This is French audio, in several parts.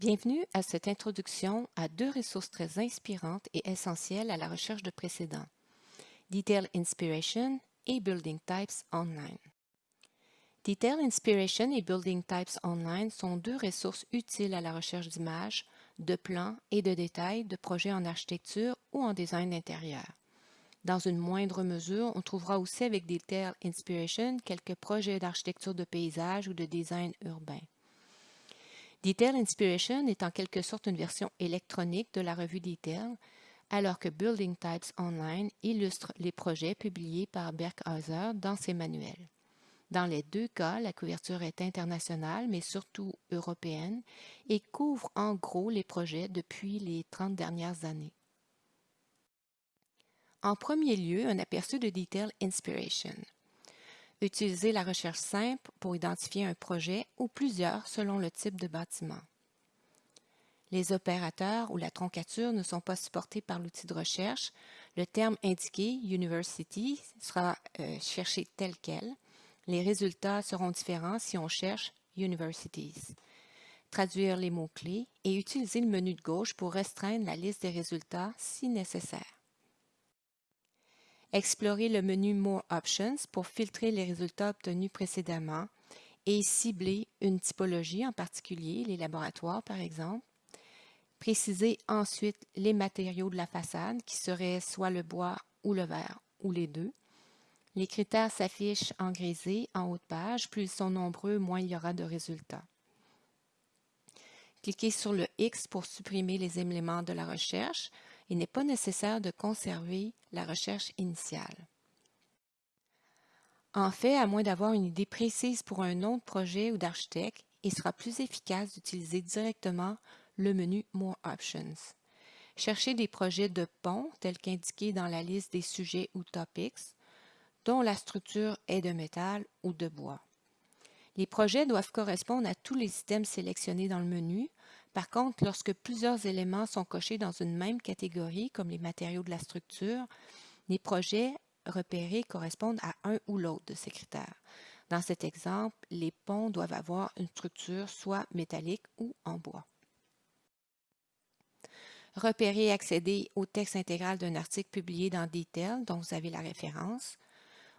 Bienvenue à cette introduction à deux ressources très inspirantes et essentielles à la recherche de précédents, Detail Inspiration et Building Types Online. Detail Inspiration et Building Types Online sont deux ressources utiles à la recherche d'images, de plans et de détails de projets en architecture ou en design intérieur. Dans une moindre mesure, on trouvera aussi avec Detail Inspiration quelques projets d'architecture de paysage ou de design urbain. Detail Inspiration est en quelque sorte une version électronique de la revue Detail, alors que Building Types Online illustre les projets publiés par Berkhauser dans ses manuels. Dans les deux cas, la couverture est internationale, mais surtout européenne, et couvre en gros les projets depuis les 30 dernières années. En premier lieu, un aperçu de Detail Inspiration. Utilisez la recherche simple pour identifier un projet ou plusieurs selon le type de bâtiment. Les opérateurs ou la troncature ne sont pas supportés par l'outil de recherche. Le terme indiqué, University, sera euh, cherché tel quel. Les résultats seront différents si on cherche Universities. Traduire les mots-clés et utiliser le menu de gauche pour restreindre la liste des résultats si nécessaire. Explorer le menu More Options pour filtrer les résultats obtenus précédemment et cibler une typologie en particulier, les laboratoires par exemple. Préciser ensuite les matériaux de la façade qui seraient soit le bois ou le verre ou les deux. Les critères s'affichent en grisé en haut de page. Plus ils sont nombreux, moins il y aura de résultats. Cliquez sur le X pour supprimer les éléments de la recherche il n'est pas nécessaire de conserver la recherche initiale. En fait, à moins d'avoir une idée précise pour un nom de projet ou d'architecte, il sera plus efficace d'utiliser directement le menu More Options. Cherchez des projets de pont tels qu'indiqués dans la liste des sujets ou topics, dont la structure est de métal ou de bois. Les projets doivent correspondre à tous les systèmes sélectionnés dans le menu, par contre, lorsque plusieurs éléments sont cochés dans une même catégorie, comme les matériaux de la structure, les projets repérés correspondent à un ou l'autre de ces critères. Dans cet exemple, les ponts doivent avoir une structure soit métallique ou en bois. Repérer et accéder au texte intégral d'un article publié dans Detail, dont vous avez la référence.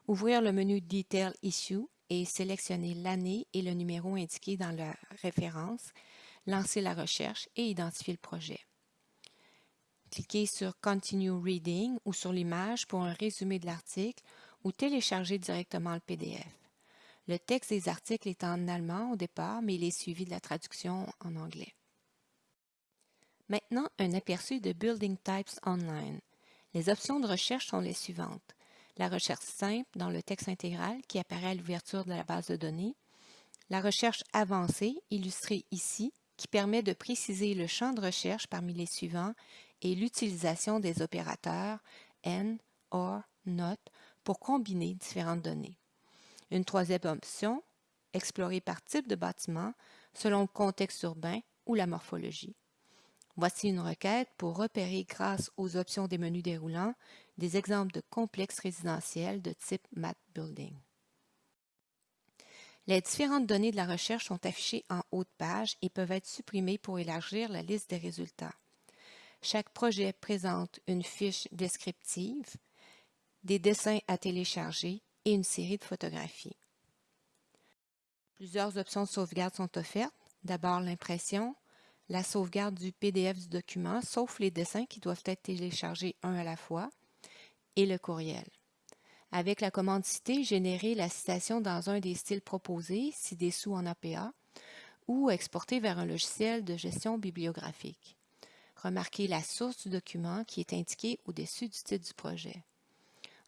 Ouvrir le menu Detail Issue et sélectionner l'année et le numéro indiqué dans la référence lancer la recherche et identifier le projet. Cliquez sur Continue Reading ou sur l'image pour un résumé de l'article ou télécharger directement le PDF. Le texte des articles est en allemand au départ, mais il est suivi de la traduction en anglais. Maintenant, un aperçu de Building Types Online. Les options de recherche sont les suivantes. La recherche simple dans le texte intégral qui apparaît à l'ouverture de la base de données. La recherche avancée, illustrée ici, qui permet de préciser le champ de recherche parmi les suivants et l'utilisation des opérateurs AND, OR, NOT pour combiner différentes données. Une troisième option, explorer par type de bâtiment selon le contexte urbain ou la morphologie. Voici une requête pour repérer grâce aux options des menus déroulants des exemples de complexes résidentiels de type Map Building. Les différentes données de la recherche sont affichées en haut de page et peuvent être supprimées pour élargir la liste des résultats. Chaque projet présente une fiche descriptive, des dessins à télécharger et une série de photographies. Plusieurs options de sauvegarde sont offertes. D'abord l'impression, la sauvegarde du PDF du document, sauf les dessins qui doivent être téléchargés un à la fois, et le courriel. Avec la commande citée, générer la citation dans un des styles proposés, ci-dessous en APA, ou exporter vers un logiciel de gestion bibliographique. Remarquez la source du document qui est indiquée au-dessus du titre du projet.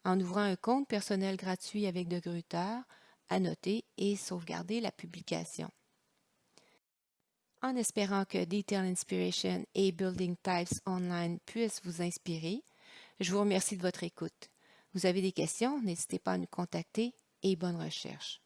En ouvrant un compte personnel gratuit avec de Gruyter, annoter et sauvegarder la publication. En espérant que Detail Inspiration et Building Types Online puissent vous inspirer, je vous remercie de votre écoute. Vous avez des questions, n'hésitez pas à nous contacter et bonne recherche.